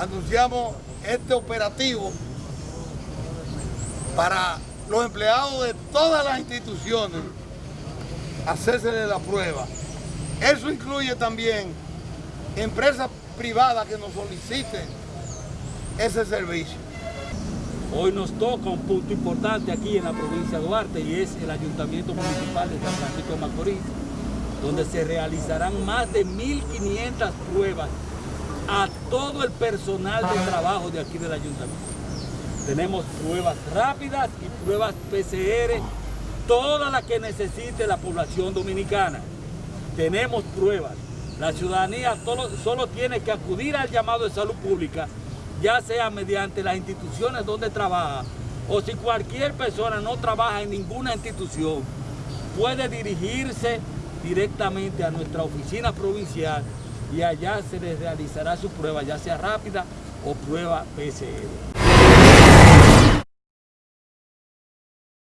anunciamos este operativo para los empleados de todas las instituciones hacerse la prueba. Eso incluye también empresas privadas que nos soliciten ese servicio. Hoy nos toca un punto importante aquí en la provincia de Duarte y es el Ayuntamiento Municipal de San Francisco de Macorís, donde se realizarán más de 1.500 pruebas a todo el personal de trabajo de aquí del Ayuntamiento. Tenemos pruebas rápidas y pruebas PCR, todas las que necesite la población dominicana. Tenemos pruebas. La ciudadanía solo, solo tiene que acudir al llamado de salud pública ya sea mediante las instituciones donde trabaja o si cualquier persona no trabaja en ninguna institución, puede dirigirse directamente a nuestra oficina provincial y allá se les realizará su prueba, ya sea rápida o prueba PCR.